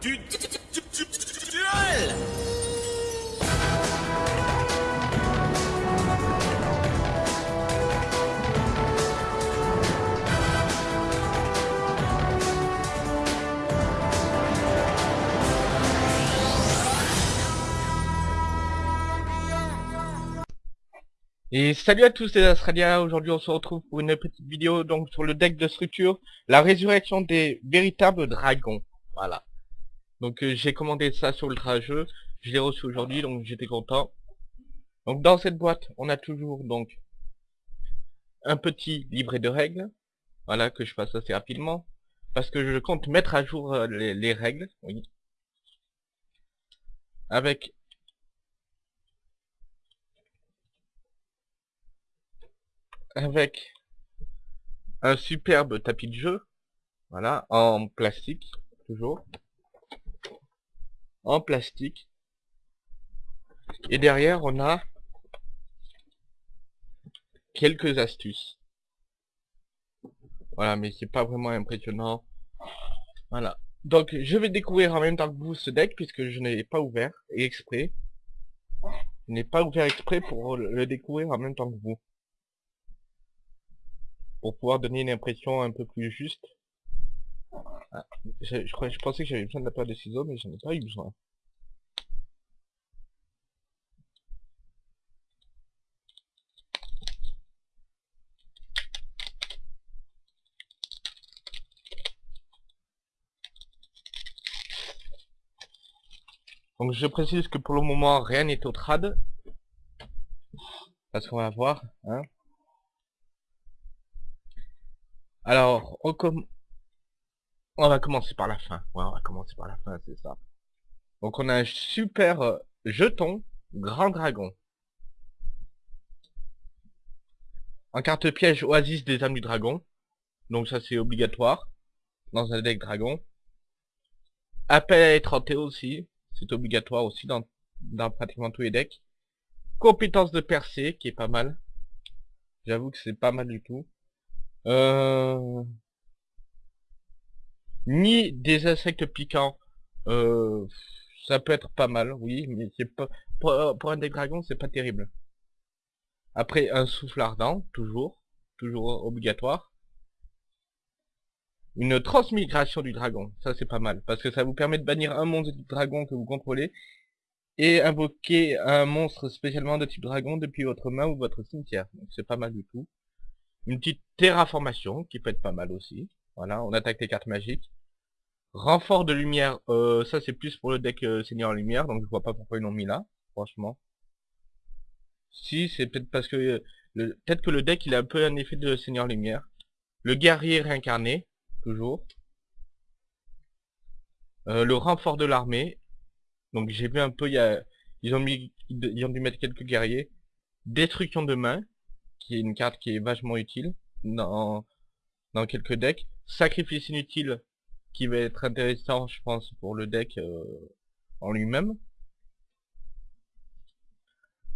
du du- du- du- du- duel Et salut à tous les Australiens, aujourd'hui on se retrouve pour une petite vidéo donc sur le deck de structure, la résurrection des véritables dragons. Voilà. Donc euh, j'ai commandé ça sur Ultra Jeu, je l'ai reçu aujourd'hui donc j'étais content. Donc dans cette boîte on a toujours donc un petit livret de règles, voilà que je passe assez rapidement, parce que je compte mettre à jour euh, les, les règles, oui. Avec avec un superbe tapis de jeu, voilà, en plastique, toujours, en plastique, et derrière on a quelques astuces, voilà, mais c'est pas vraiment impressionnant, voilà, donc je vais découvrir en même temps que vous ce deck, puisque je n'ai pas ouvert, et exprès, je n'ai pas ouvert exprès pour le découvrir en même temps que vous. Pour pouvoir donner une impression un peu plus juste. Je, je, pensais que j'avais besoin de la paire de ciseaux, mais j'en ai pas eu besoin. Donc je précise que pour le moment rien n'est au trad. Parce qu'on va voir, hein. Alors, on, com- on va commencer par la fin. Ouais, on va commencer par la fin, c'est ça. Donc on a un super euh, jeton Grand Dragon. En carte piège Oasis des âmes du dragon. Donc ça c'est obligatoire. Dans un deck dragon. Appel à être hanté aussi. C'est obligatoire aussi dans, dans pratiquement tous les decks. Compétence de percée qui est pas mal. J'avoue que c'est pas mal du tout. Euh... Ni des insectes piquants. Euh... Ça peut être pas mal, oui, mais c'est pas pour, pour un deck dragon, c'est pas terrible. Après, un souffle ardent, toujours, toujours obligatoire. Une transmigration du dragon, ça c'est pas mal, parce que ça vous permet de bannir un monstre du dragon que vous contrôlez et invoquer un monstre spécialement de type dragon depuis votre main ou votre cimetière. Donc c'est pas mal du tout. Une petite terraformation qui peut être pas mal aussi. Voilà, on attaque les cartes magiques. Renfort de lumière, euh, ça c'est plus pour le deck euh, Seigneur Lumière, donc je vois pas pourquoi ils l'ont mis là, franchement. Si, c'est peut-être parce que euh, peut-être que le deck il a un peu un effet de Seigneur Lumière. Le guerrier réincarné, toujours. Le renfort de l'armée. Donc j'ai vu un peu, y a, ils ont mis, ils ont dû mettre quelques guerriers. Destruction de main, qui est une carte qui est vachement utile dans, dans quelques decks. Sacrifice inutile, qui va être intéressant, je pense, pour le deck euh, en lui-même.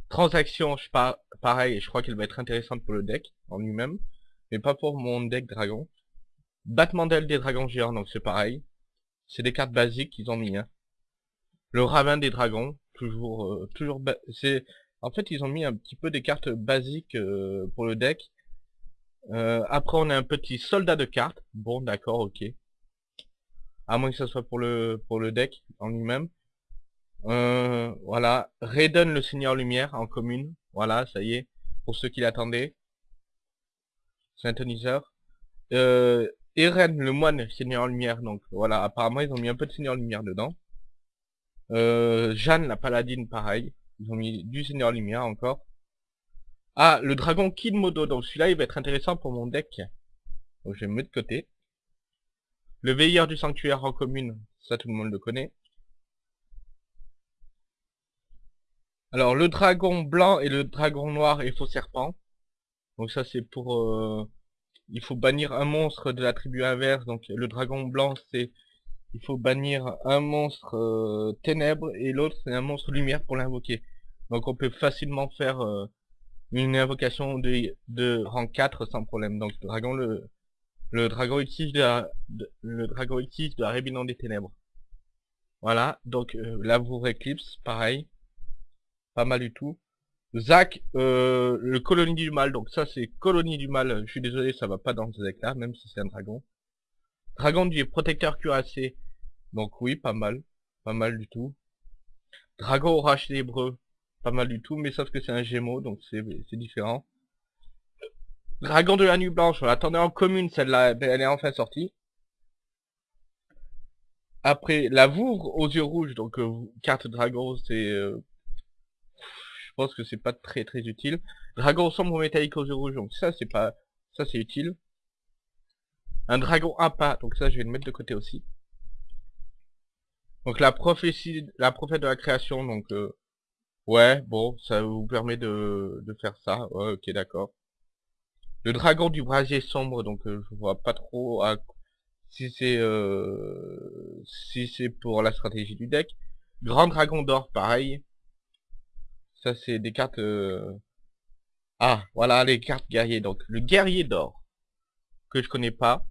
Transaction, je pas, pareil, je crois qu'elle va être intéressante pour le deck en lui-même, mais pas pour mon deck dragon. Battement d'aile des dragons géants, donc c'est pareil. C'est des cartes basiques qu'ils ont mis. Hein. Le ravin des dragons, toujours, euh, toujours, en fait, ils ont mis un petit peu des cartes basiques euh, pour le deck. Euh, après, on a un petit soldat de cartes. Bon, d'accord, ok. À moins que ce soit pour le pour le deck en lui-même. Euh, voilà. Raiden le Seigneur Lumière en commune. Voilà, ça y est. Pour ceux qui l'attendaient. Synthoniseur. Euh, Eren le moine Seigneur Lumière. Donc voilà, apparemment ils ont mis un peu de Seigneur Lumière dedans. Euh, Jeanne la paladine, pareil. Ils ont mis du Seigneur Lumière encore. Ah, le dragon Kid Modo. Donc celui-là, il va être intéressant pour mon deck. Donc je vais me mettre de côté. Le veilleur du sanctuaire en commune, ça tout le monde le connaît. Alors le dragon blanc et le dragon noir et faux serpent. Donc ça c'est pour... euh, il faut bannir un monstre de la tribu inverse. Donc le dragon blanc c'est... Il faut bannir un monstre euh, ténèbres et l'autre c'est un monstre lumière pour l'invoquer. Donc on peut facilement faire euh, une invocation de, de rang 4 sans problème. Donc dragon le, le dragon utilise de la, le dragon utilise de la rébellion des ténèbres. Voilà, donc euh, là vous Eclipse, pareil. Pas mal du tout. Zach, euh, le colonie du mal, donc ça c'est colonie du mal, je suis désolé, ça va pas dans ce deck là, même si c'est un dragon. Dragon du protecteur cuirassé, donc oui, pas mal, pas mal du tout. Dragon orage ténébreux, pas mal du tout, mais sauf que c'est un gémeau, donc c'est différent. Dragon de la nuit blanche, on l'attendait en commune, celle-là, elle est enfin sortie. Après, la Vouvre aux yeux rouges, donc euh, carte dragon, c'est... Euh, je pense que c'est pas très très utile. Dragon sombre métallique aux yeux rouges, donc ça c'est pas... Ça c'est utile. Un dragon à pas, donc ça je vais le mettre de côté aussi. Donc la prophétie, la prophète de la création, donc... Euh, ouais, bon, ça vous permet de, faire ça. Ok, d'accord. Le dragon du brasier sombre, donc je vois pas trop si c'est euh, si c'est pour la stratégie du deck. Grand Dragon d'Or, pareil. Ça, c'est des cartes... Euh, ah, voilà, les cartes guerriers. Donc, le guerrier d'or, que je connais pas.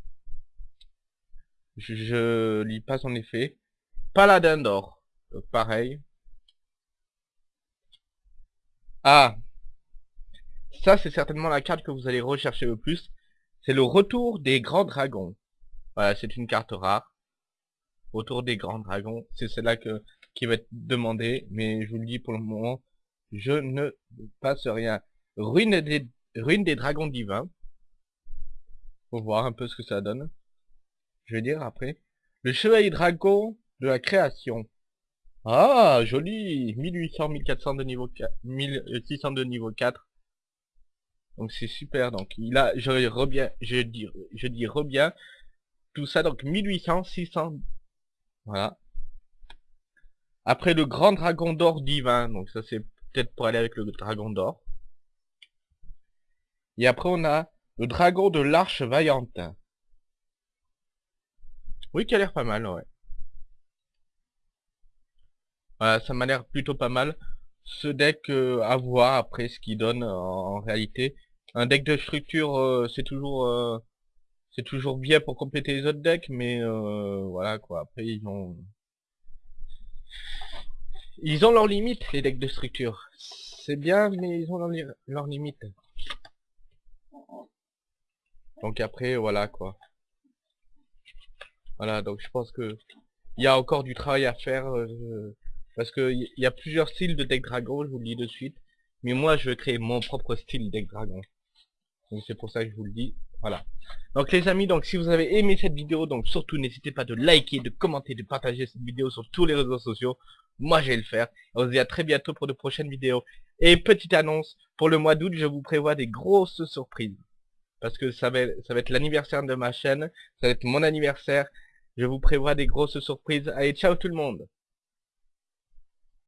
Je, lis pas son effet. Paladin d'or, pareil. Ah, ça, c'est certainement la carte que vous allez rechercher le plus. C'est le retour des grands dragons. Voilà, c'est une carte rare. Autour des grands dragons. C'est celle-là que qui va être demandée. Mais je vous le dis pour le moment, je ne passe rien. Ruine des, ruine des dragons divins. Faut voir un peu ce que ça donne. Je vais dire après. Le chevalier dragon de la création. Ah, joli 1800, 1400 de niveau 4, 1600 de niveau 4. Donc c'est super, donc il a, je reviens, je dis, je dis bien tout ça, donc 1800, 600, voilà. Après le grand dragon d'or divin, donc ça c'est peut-être pour aller avec le dragon d'or. Et après on a le dragon de l'arche vaillante. Oui, qui a l'air pas mal, ouais. Ça m'a l'air plutôt pas mal. Ce deck, euh, à voir après ce qu'il donne en, réalité. Un deck de structure, euh, c'est toujours... Euh, c'est toujours bien pour compléter les autres decks, mais euh, voilà quoi. Après ils ont ils ont leurs limites les decks de structure. C'est bien, mais ils ont leurs limites. Donc après voilà quoi. Voilà donc je pense que il y a encore du travail à faire euh, parce que il y a plusieurs styles de deck dragon, je vous le dis de suite. Mais moi je vais créer mon propre style deck dragon. Donc c'est pour ça que je vous le dis. Voilà. Donc les amis, donc si vous avez aimé cette vidéo, donc surtout n'hésitez pas de liker, de commenter, de partager cette vidéo sur tous les réseaux sociaux. Moi je vais le faire. On se dit à très bientôt pour de prochaines vidéos. Et petite annonce, pour le mois d'août, je vous prévois des grosses surprises. Parce que ça va, ça va être l'anniversaire de ma chaîne, ça va être mon anniversaire. Je vous prévois des grosses surprises. Allez, ciao tout le monde